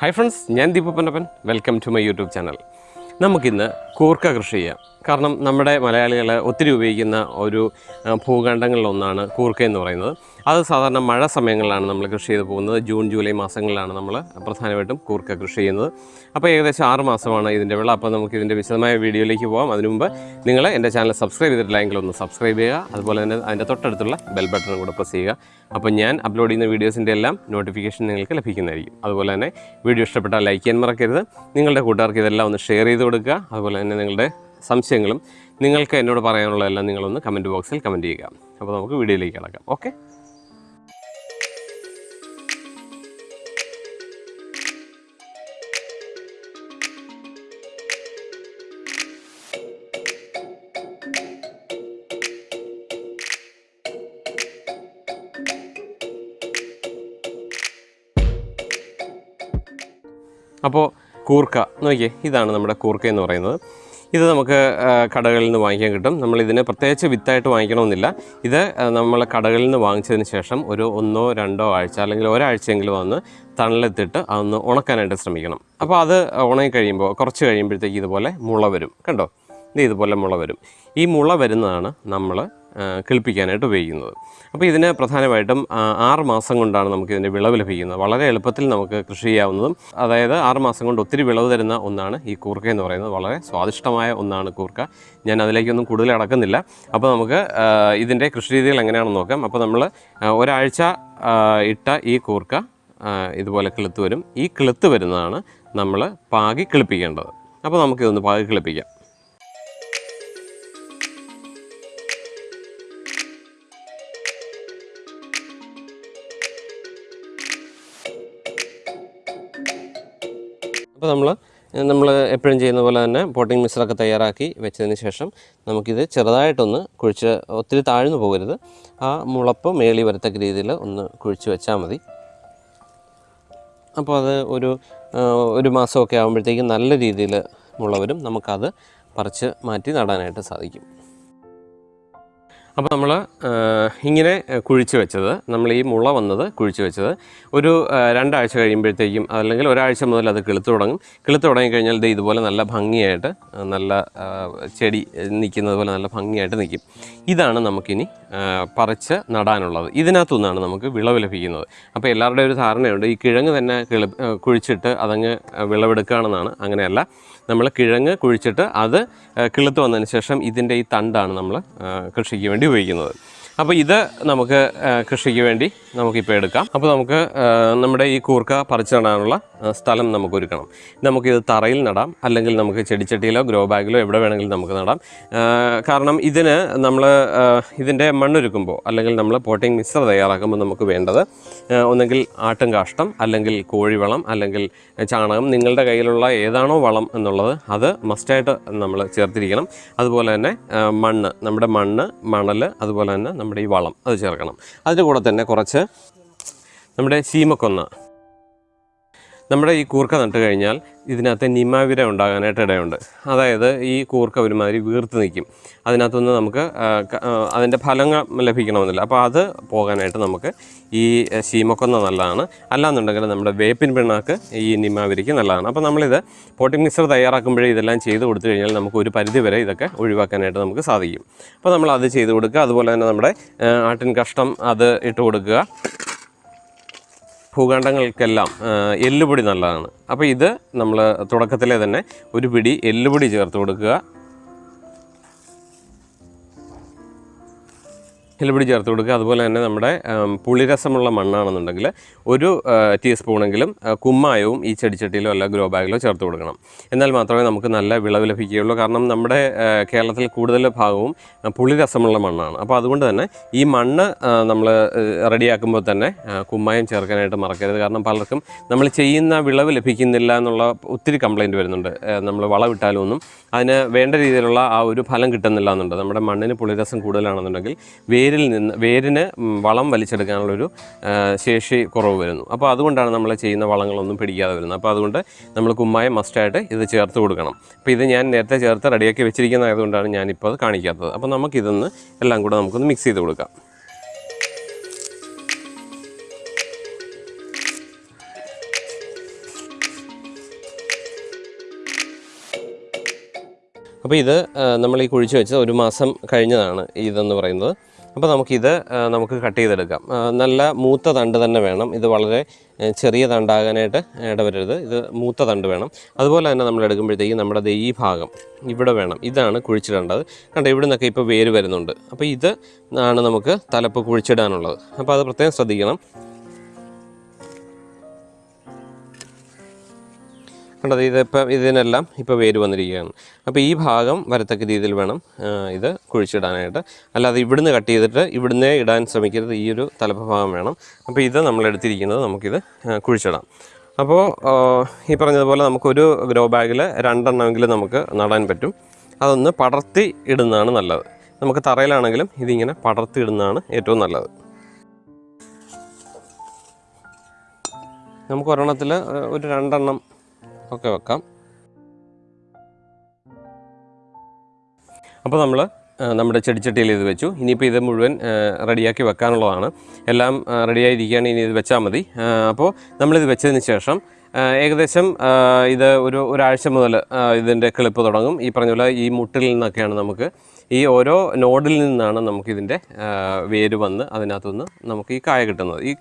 Hi friends ഞാൻ ദീപപ്പനപ്പൻ welcome to my YouTube channel നമുക്കിന്ന് കൂർക്ക കൃഷി ചെയ്യാം. കാരണം നമ്മുടെ മലയാളികൾ ഒത്തിരി ഉപയോഗിക്കുന്ന ഒരു ഭൂഖണ്ഡങ്ങളിലൊന്നാണ് കൂർക്ക എന്ന് പറയുന്നത്. അത് സാധാരണ മഴ സമയങ്ങളിലാണ് നമ്മൾ കൃഷി ചെയ്ത് പോകുന്നത്. ജൂൺ ജൂലൈ മാസങ്ങളിലാണ് നമ്മൾ പ്രധാനമായിട്ടും കൂർക്ക കൃഷി ചെയ്യുന്നത്. അപ്പോൾ ഏകദേശം ആറ് മാസമാണ് ഇതിന്റെ വിള. അപ്പോൾ നമുക്ക് ഇതിന്റെ വിശദമായ വീഡിയോയിലേക്ക് പോകാം അതിനു മുമ്പ് നിങ്ങൾ എന്റെ ചാനൽ സബ്സ്ക്രൈബ് ചെയ്തിട്ടില്ലെങ്കിൽ ഒന്ന് സബ്സ്ക്രൈബ് ചെയ്യുക. അതുപോലെ തന്നെ അതിന്റെ തൊട്ടടുത്തുള്ള ബെൽ ബട്ടൺ കൂടെ പ്രസ് ചെയ്യുക. അപ്പോൾ ഞാൻ അപ്ലോഡ് ചെയ്യുന്ന വീഡിയോസിന്റെ എല്ലാം നോട്ടിഫിക്കേഷൻ നിങ്ങൾക്ക് ലഭിക്കുന്നതായിരിക്കും. അതുപോലെ തന്നെ വീഡിയോ ഇഷ്ടപ്പെട്ടാൽ ലൈക്ക് ചെയ്യാൻ മറക്കരുത്. നിങ്ങളുടെ കൂട്ടുകാർക്ക് ഇതെല്ലാം ഒന്ന് ഷെയർ ചെയ്ത് കൊടുക്കുക. അതുപോലെ തന്നെ നിങ്ങളുടെ സംശയങ്ങളും നിങ്ങൾക്ക് എന്നോട് പറയാനുള്ളതെല്ലാം നിങ്ങളൊന്ന് കമന്റ് ബോക്സിൽ കമന്റ് ചെയ്യുക. അപ്പോൾ നമുക്ക് വീഡിയോയിലേക്ക് കിടക്കാം. ഓക്കെ? അപ്പോൾ കൂർക്ക. നോക്കിയേ ഇതാണ് നമ്മുടെ കൂർക്ക എന്ന് പറയുന്നത്. ഇത് നമുക്ക് കടകളിൽ നിന്ന് വാങ്ങിക്കാൻ കിട്ടും. നമ്മൾ ഇതിനെ പ്രത്യേകിച്ച് വിത്തായിട്ട് വാങ്ങിക്കണമെന്നില്ല. ഇത് നമ്മൾ കടകളിൽ നിന്ന് വാങ്ങിച്ചതിന് ശേഷം ഒരു ഒന്നോ രണ്ടോ ആഴ്ച അല്ലെങ്കിൽ ഒരാഴ്ചയെങ്കിലും വന്ന് തണലെത്തിട്ട് അതൊന്ന് ഉണക്കാനായിട്ട് ശ്രമിക്കണം. അപ്പോൾ അത് ഉണങ്ങി കഴിയുമ്പോൾ കുറച്ച് കഴിയുമ്പോഴത്തേക്ക് ഇതുപോലെ മുള വരും. കണ്ടോ? ഇത് ഇതുപോലെ മുള വരും. ഈ മുള വരുന്നതാണ് നമ്മൾ കിളിപ്പിക്കാനായിട്ട് ഉപയോഗിക്കുന്നത്. അപ്പോൾ ഇതിന് പ്രധാനമായിട്ടും ആറ് മാസം കൊണ്ടാണ് നമുക്ക് ഇതിന്റെ വിളവ് ലഭിക്കുന്നത്. വളരെ എളുപ്പത്തിൽ നമുക്ക് കൃഷി ചെയ്യാവുന്നതും അതായത് ആറ് മാസം കൊണ്ട് ഒത്തിരി വിളവ് തരുന്ന ഒന്നാണ് ഈ കൂർക്ക എന്ന് പറയുന്നത്. വളരെ സ്വാദിഷ്ടമായ ഒന്നാണ് കൂർക്ക. ഞാൻ അതിലേക്കൊന്നും കൂടുതൽ അടക്കുന്നില്ല. അപ്പോൾ നമുക്ക് ഇതിന്റെ കൃഷി രീതികൾ എങ്ങനെയാണെന്ന് നോക്കാം. അപ്പോൾ നമ്മൾ ഒരാഴ്ച ഇട്ട ഈ കൂർക്ക ഇതുപോലെ കിളുത്ത് വരും. ഈ കിളുത്ത് വരുന്നതാണ് നമ്മൾ പാകി കിളിപ്പിക്കേണ്ടത്. അപ്പോൾ നമുക്കിതൊന്ന് പാകി കിളിപ്പിക്കാം. അപ്പോൾ നമ്മൾ നമ്മൾ എപ്പോഴും ചെയ്യുന്ന പോലെ തന്നെ പോട്ടിംഗ് മിക്സറൊക്കെ തയ്യാറാക്കി വെച്ചതിന് ശേഷം നമുക്കിത് ചെറുതായിട്ടൊന്ന് കുഴിച്ച് ഒത്തിരി താഴ്ന്നു പോകരുത്. ആ മുളപ്പ് മേളി വരത്തക്ക രീതിയിൽ ഒന്ന് കുഴിച്ച് വെച്ചാൽ മതി. അപ്പോൾ അത് ഒരു ഒരു മാസമൊക്കെ ആകുമ്പോഴത്തേക്കും നല്ല രീതിയിൽ മുള വരും നമുക്കത് പറിച്ച് മാറ്റി നടാനായിട്ട് സാധിക്കും. അപ്പോൾ നമ്മൾ ഇങ്ങനെ കുഴിച്ച് വെച്ചത്. നമ്മൾ ഈ മുള വന്നത് കുഴിച്ച് വെച്ചത്. ഒരു രണ്ടാഴ്ച കഴിയുമ്പോഴത്തേക്കും അല്ലെങ്കിൽ ഒരാഴ്ച മുതൽ അത് കിളുത്ത് തുടങ്ങും. കിളുത്ത് തുടങ്ങിക്കഴിഞ്ഞാൽ ഇത് ഇതുപോലെ നല്ല ഭംഗിയായിട്ട് നല്ല ചെടി നിൽക്കുന്നത് പോലെ നല്ല ഭംഗിയായിട്ട് നിൽക്കും. ഇതാണ് നമുക്കിനി പറിച്ച് നടാനുള്ളത്. ഇതിനകത്തുനിന്നാണ് നമുക്ക് വിളവ് ലഭിക്കുന്നത്. അപ്പോൾ എല്ലാവരുടെയും ഒരു ധാരണയുണ്ട്. ഈ കിഴങ്ങ് തന്നെ കിളി കുഴിച്ചിട്ട് അതങ്ങ് വിളവെടുക്കുകയാണെന്നാണ്. അങ്ങനെയല്ല. നമ്മൾ കിഴങ്ങ് കുഴിച്ചിട്ട് അത് കിളുത്ത് വന്നതിന് ശേഷം ഇതിന്റെ ഈ തണ്ടാണ് നമ്മൾ കൃഷിക്ക് വേണ്ടി ഉപയോഗിക്കുന്നത്. അപ്പോൾ ഇത് നമുക്ക് കൃഷിക്ക് വേണ്ടി നമുക്കിപ്പോൾ എടുക്കാം. അപ്പോൾ നമുക്ക് നമ്മുടെ ഈ കൂർക്ക പറിച്ച് നടാനുള്ള ആ, സ്ഥലം നമുക്ക് ഒരുക്കണം നമുക്കിത് തറയിൽ നടാം അല്ലെങ്കിൽ നമുക്ക് ചെടിച്ചട്ടിയിലോ ഗ്രോ ബാഗിലോ എവിടെ വേണമെങ്കിലും നമുക്ക് നടാം. കാരണം ഇതിന് നമ്മൾ ഇതിന്റെ മണ്ണൊരുക്കുമ്പോൾ അല്ലെങ്കിൽ നമ്മൾ പോട്ടിംഗ് മിക്സർ തയ്യാറാക്കുമ്പോൾ നമുക്ക് വേണ്ടത് ഒന്നെങ്കിൽ ആട്ടും കാഷ്ടം അല്ലെങ്കിൽ കോഴിവളം അല്ലെങ്കിൽ ചാണകം. നിങ്ങളുടെ കയ്യിലുള്ള ഏതാണോ വളം എന്നുള്ളത് അത് മസ്റ്റായിട്ട് നമ്മൾ ചേർത്തിരിക്കണം. അതുപോലെ തന്നെ മണ്ണ് നമ്മുടെ മണ്ണ് മണൽ അതുപോലെ തന്നെ നമ്മുടെ ഈ വളം അത് ചേർക്കണം. അതിന്റെ കൂടെ തന്നെ കുറച്ച് നമ്മുടെ ചീമക്കൊന്ന നമ്മുടെ ഈ കൂർക്ക നട്ട് കഴിഞ്ഞാൽ ഇതിനകത്ത് നിമാവിര ഉണ്ടാകാനായിട്ട് ഇടയുണ്ട്. അതായത് ഈ കൂർക്ക ഒരുമാതിരി വീർത്ത് നിൽക്കും. അതിനകത്തുനിന്ന് നമുക്ക് അതിന്റെ ഫലങ്ങൾ ലഭിക്കണമെന്നില്ല. അപ്പോൾ അത് പോകാനായിട്ട് നമുക്ക് ഈ ശീമക്കൊന്ന നല്ലതാണ്. അല്ലാന്നുണ്ടെങ്കിൽ നമ്മുടെ വേപ്പിൻ പിണ്ണാക്ക് ഈ നിമാവിരിക്ക് നല്ലതാണ്. അപ്പോൾ നമ്മളിത് പോട്ടിംഗ് മിക്സർ തയ്യാറാക്കുമ്പോഴേ ഇതെല്ലാം ചെയ്ത് കൊടുത്തു കഴിഞ്ഞാൽ നമുക്ക് ഒരു പരിധി വരെ ഇതൊക്കെ ഒഴിവാക്കാനായിട്ട് നമുക്ക് സാധിക്കും. അപ്പോൾ നമ്മൾ അത് ചെയ്ത് കൊടുക്കുക. അതുപോലെ തന്നെ നമ്മുടെ ആട്ടിൻ കഷ്ടം അത് ഇട്ട് കൊടുക്കുക. ഭൂഖണ്ഡങ്ങൾക്കെല്ലാം എല്ലുപൊടി നല്ലതാണ്. അപ്പോൾ ഇത് നമ്മൾ തുടക്കത്തിലെ തന്നെ ഒരു പിടി എല്ലുപൊടി ചേർത്ത് കൊടുക്കുക. എല്ലുപൊടി ചേർത്ത് കൊടുക്കുക. അതുപോലെ തന്നെ നമ്മുടെ പുളിരസമുള്ള മണ്ണാണെന്നുണ്ടെങ്കിൽ ഒരു ടീസ്പൂണെങ്കിലും കുമ്മായവും ഈ ചെടിച്ചട്ടിയിലോ അല്ല ഗ്രോ ബാഗിലോ ചേർത്ത് കൊടുക്കണം. എന്നാൽ മാത്രമേ നമുക്ക് നല്ല വിളവ് ലഭിക്കുകയുള്ളൂ. കാരണം നമ്മുടെ കേരളത്തിൽ കൂടുതൽ ഭാഗവും പുളിരസമുള്ള മണ്ണാണ്. അപ്പോൾ അതുകൊണ്ട് തന്നെ ഈ മണ്ണ് നമ്മൾ റെഡിയാക്കുമ്പോൾ തന്നെ കുമ്മായം ചേർക്കാനായിട്ട് മറക്കരുത്. കാരണം പലർക്കും നമ്മൾ ചെയ്യുന്ന വിളവ് ലഭിക്കുന്നില്ല എന്നുള്ള ഒത്തിരി കംപ്ലൈന്റ് വരുന്നുണ്ട്. നമ്മൾ വളമിട്ടാലും ഒന്നും അതിന് വേണ്ട രീതിയിലുള്ള ആ ഒരു ഫലം കിട്ടുന്നില്ല എന്നുണ്ട്. നമ്മുടെ മണ്ണിന് പുളിരസം കൂടുതലാണെന്നുണ്ടെങ്കിൽ വേരിൽ നിന്ന് വേരിന് വളം വലിച്ചെടുക്കാനുള്ളൊരു ശേഷി കുറവ് വരുന്നു. അപ്പോൾ അതുകൊണ്ടാണ് നമ്മൾ ചെയ്യുന്ന വളങ്ങളൊന്നും പിടിക്കാതെ വരുന്നത്. അപ്പോൾ അതുകൊണ്ട് നമ്മൾ കുമ്മായം മസ്റ്റായിട്ട് ഇത് ചേർത്ത് കൊടുക്കണം. അപ്പോൾ ഇത് ഞാൻ നേരത്തെ ചേർത്ത് റെഡിയാക്കി വെച്ചിരിക്കുന്നതായതുകൊണ്ടാണ് ഞാനിപ്പോൾ അത് കാണിക്കാത്തത്. അപ്പോൾ നമുക്കിതൊന്ന് എല്ലാം കൂടെ നമുക്കൊന്ന് മിക്സ് ചെയ്ത് കൊടുക്കാം. അപ്പോൾ ഇത് നമ്മൾ ഈ കുഴിച്ച് വെച്ച് ഒരു മാസം കഴിഞ്ഞതാണ് ഇതെന്ന് പറയുന്നത്. അപ്പോൾ നമുക്കിത് നമുക്ക് കട്ട് ചെയ്തെടുക്കാം. നല്ല മൂത്ത തണ്ട് തന്നെ വേണം. ഇത് വളരെ ചെറിയ തണ്ടാകാനായിട്ട് ഇടവരരുത്. ഇത് മൂത്ത തണ്ട് വേണം. അതുപോലെ തന്നെ നമ്മൾ എടുക്കുമ്പോഴത്തേക്കും നമ്മുടെ ദേ ഈ ഭാഗം ഇവിടെ വേണം. ഇതാണ് കുഴിച്ചിടേണ്ടത്. കണ്ടോ ഇവിടെ നിന്നൊക്കെ ഇപ്പോൾ വേര് വരുന്നുണ്ട്. അപ്പോൾ ഇത് ആണ് നമുക്ക് തലപ്പ് കുഴിച്ചിടാനുള്ളത്. അപ്പോൾ അത് പ്രത്യേകം ശ്രദ്ധിക്കണം. കണ്ടത് ഇതിപ്പോൾ ഇതിനെല്ലാം ഇപ്പോൾ വേര് വന്നിരിക്കുകയാണ്. അപ്പോൾ ഈ ഭാഗം വരത്തക്ക രീതിയിൽ വേണം ഇത് കുഴിച്ചിടാനായിട്ട്. അല്ലാതെ ഇവിടുന്ന് കട്ട് ചെയ്തിട്ട് ഇവിടുന്നേ ഇടാൻ ശ്രമിക്കരുത്. ഈ ഒരു തലപ്പ് ഭാഗം വേണം. അപ്പോൾ ഇത് നമ്മൾ എടുത്തിരിക്കുന്നത് നമുക്കിത് കുഴിച്ചിടാം. അപ്പോൾ ഈ പറഞ്ഞതുപോലെ നമുക്കൊരു ഗ്രോ ബാഗിൽ രണ്ടെണ്ണമെങ്കിലും നമുക്ക് നടാൻ പറ്റും. അതൊന്ന് പടർത്തി ഇടുന്നതാണ് നല്ലത്. നമുക്ക് തറയിലാണെങ്കിലും ഇതിങ്ങനെ പടർത്തി ഇടുന്നതാണ് ഏറ്റവും നല്ലത്. നമുക്ക് ഒരെണ്ണത്തിൽ ഒരു രണ്ടെണ്ണം ഒക്കെ വെക്കാം. അപ്പോൾ നമ്മൾ നമ്മുടെ ചെടിച്ചട്ടിയിൽ ഇത് വെച്ചു. ഇനിയിപ്പോൾ ഇത് മുഴുവൻ റെഡിയാക്കി വെക്കാനുള്ളതാണ്. എല്ലാം റെഡിയായിരിക്കുകയാണ്. ഇനി ഇത് വെച്ചാൽ മതി. അപ്പോൾ നമ്മളിത് വെച്ചതിന് ശേഷം ഏകദേശം ഇത് ഒരു ഒരാഴ്ച മുതൽ ഇതിന്റെ കിളിപ്പ് തുടങ്ങും. ഈ പറഞ്ഞ പോലെ ഈ മുട്ടിൽ നിന്നൊക്കെയാണ് നമുക്ക് ഈ ഓരോ നോഡിൽ നിന്നാണ് നമുക്കിതിന്റെ വേര് വന്ന് അതിനകത്തുനിന്ന് നമുക്ക് ഈ കായ കിട്ടുന്നത് ഈ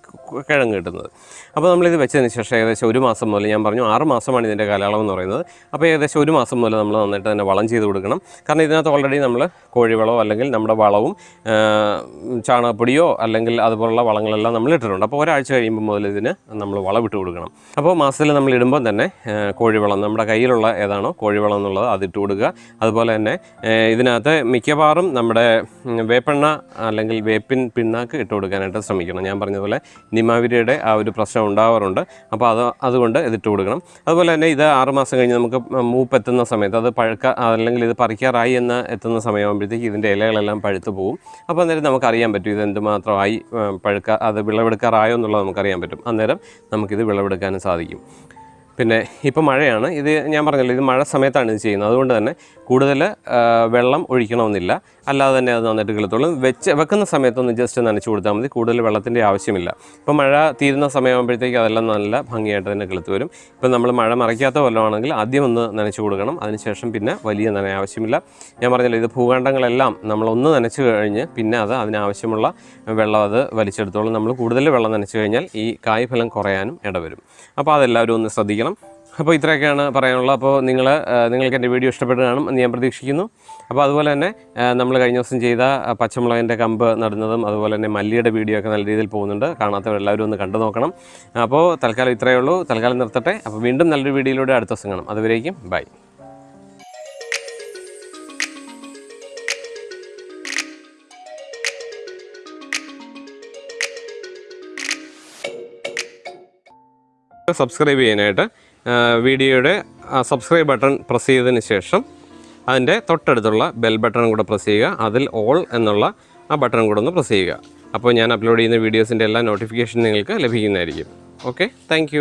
കിഴങ്ങ് കിട്ടുന്നത്. അപ്പോൾ നമ്മളിത് വെച്ചതിന് ശേഷം ഏകദേശം ഒരു മാസം മുതൽ ഞാൻ പറഞ്ഞു ആറ് മാസമാണ് ഇതിന്റെ കാലയളവ് എന്ന് പറയുന്നത്. അപ്പോൾ ഏകദേശം ഒരു മാസം മുതൽ നമ്മൾ നന്നായിട്ട് തന്നെ വളം ചെയ്ത് കൊടുക്കണം. കാരണം ഇതിനകത്ത് ഓൾറെഡി നമ്മൾ കോഴിവളമോ അല്ലെങ്കിൽ നമ്മുടെ വളവും ചാണകപ്പൊടിയോ അല്ലെങ്കിൽ അതുപോലുള്ള വളങ്ങളെല്ലാം നമ്മൾ ഇട്ടിട്ടുണ്ട്. അപ്പോൾ ഒരാഴ്ച കഴിയുമ്പോൾ മുതൽ ഇതിന് നമ്മൾ വളം ഇട്ട് കൊടുക്കണം. അപ്പോൾ മാസത്തിൽ നമ്മൾ ഇടുമ്പോൾ തന്നെ കോഴിവളം നമ്മുടെ കയ്യിലുള്ള ഏതാണോ കോഴിവളം എന്നുള്ളത് അതിട്ട് കൊടുക്കുക. അതുപോലെ തന്നെ ഇതിനകത്ത് മിക്കവാറും നമ്മുടെ വേപ്പെണ്ണ അല്ലെങ്കിൽ വേപ്പിൻ പിണ്ണാക്ക് ഇട്ട് കൊടുക്കാനായിട്ട് ശ്രമിക്കണം. ഞാൻ പറഞ്ഞതുപോലെ നിമാവിരിയുടെ ആ ഒരു പ്രശ്നം ഉണ്ടാവാറുണ്ട്. അപ്പോൾ അത് അതുകൊണ്ട് ഇതിട്ട് കൊടുക്കണം. അതുപോലെ തന്നെ ഇത് ആറുമാസം കഴിഞ്ഞ് നമുക്ക് മൂപ്പ് എത്തുന്ന സമയത്ത് അത് പഴുക്ക അല്ലെങ്കിൽ ഇത് പറിക്കാറായി എന്ന് എത്തുന്ന സമയമാകുമ്പോഴത്തേക്ക് ഇതിന്റെ ഇലകളെല്ലാം പഴുത്തു പോകും അപ്പോൾ അന്നേരം നമുക്കറിയാൻ പറ്റും ഇത് എന്തുമാത്രമായി പഴുക്ക അത് വിളവെടുക്കാറായോ എന്നുള്ളത് നമുക്കറിയാൻ പറ്റും. അന്നേരം നമുക്കിത് വിളവെടുക്കാനും സാധിക്കും. പിന്നെ ഇപ്പോൾ മഴയാണ്. ഇത് ഞാൻ പറഞ്ഞല്ലോ ഇത് മഴ സമയത്താണ് ഇത് ചെയ്യുന്നത്. അതുകൊണ്ട് തന്നെ കൂടുതൽ വെള്ളം ഒഴിക്കണമെന്നില്ല. അല്ലാതെ തന്നെ അത് നന്നായിട്ട് കിളത്തോളും വെച്ച് വെക്കുന്ന സമയത്തൊന്ന് ജസ്റ്റ് നനച്ച് കൊടുത്താൽ മതി. കൂടുതൽ വെള്ളത്തിന്റെ ആവശ്യമില്ല. ഇപ്പോൾ മഴ തീരുന്ന സമയമാകുമ്പോഴത്തേക്ക് അതെല്ലാം നല്ല ഭംഗിയായിട്ട് തന്നെ കിളുത്ത് വരും. ഇപ്പം നമ്മൾ മഴ മറയ്ക്കാത്ത വല്ലതാണെങ്കിൽ ആദ്യം ഒന്ന് നനച്ച് കൊടുക്കണം. അതിനുശേഷം പിന്നെ വലിയ നന ആവശ്യമില്ല. ഞാൻ പറഞ്ഞല്ലോ ഇത് ഭൂഖണ്ഡങ്ങളെല്ലാം നമ്മളൊന്ന് നനച്ച് കഴിഞ്ഞ് പിന്നെ അത് അതിനാവശ്യമുള്ള വെള്ളം അത് വലിച്ചെടുത്തോളും. നമ്മൾ കൂടുതൽ വെള്ളം നനച്ച് കഴിഞ്ഞാൽ ഈ കായ്ഫലം കുറയാനും ഇടവരും. അപ്പോൾ അതെല്ലാവരും ഒന്ന് ശ്രദ്ധിക്കണം. അപ്പോൾ ഇത്രയൊക്കെയാണ് പറയാനുള്ളത്. അപ്പോൾ നിങ്ങൾ നിങ്ങൾക്ക് എന്റെ വീഡിയോ ഇഷ്ടപ്പെട്ട് കാണും എന്ന് ഞാൻ പ്രതീക്ഷിക്കുന്നു. അപ്പോൾ അതുപോലെ തന്നെ നമ്മൾ കഴിഞ്ഞ ദിവസം ചെയ്ത പച്ചമുളകിന്റെ കമ്പ് നടുന്നതും അതുപോലെ തന്നെ മല്ലിയുടെ വീഡിയോ ഒക്കെ നല്ല രീതിയിൽ പോകുന്നുണ്ട്. കാണാത്തവരെല്ലാവരും ഒന്ന് കണ്ടു നോക്കണം. അപ്പോൾ തൽക്കാലം ഇത്രയേ ഉള്ളൂ. തൽക്കാലം നിർത്തട്ടെ. അപ്പോൾ വീണ്ടും നല്ലൊരു വീഡിയോയിലൂടെ അടുത്ത ദിവസം കാണാം. അതുവരേക്കും ബൈ. സബ്സ്ക്രൈബ് ചെയ്യാനായിട്ട് വീഡിയോയുടെ സബ്സ്ക്രൈബ് ബട്ടൺ പ്രസ് ചെയ്തതിന് ശേഷം അതിന്റെ തൊട്ടടുത്തുള്ള ബെൽ ബട്ടൺ കൂടെ പ്രസ് ചെയ്യുക. അതിൽ ഓൾ എന്നുള്ള ആ ബട്ടൺ കൂടെ ഒന്ന് പ്രസ് ചെയ്യുക. അപ്പോൾ ഞാൻ അപ്ലോഡ് ചെയ്യുന്ന വീഡിയോസിന്റെ എല്ലാ നോട്ടിഫിക്കേഷൻ നിങ്ങൾക്ക് ലഭിക്കുന്നതായിരിക്കും. ഓക്കെ? താങ്ക്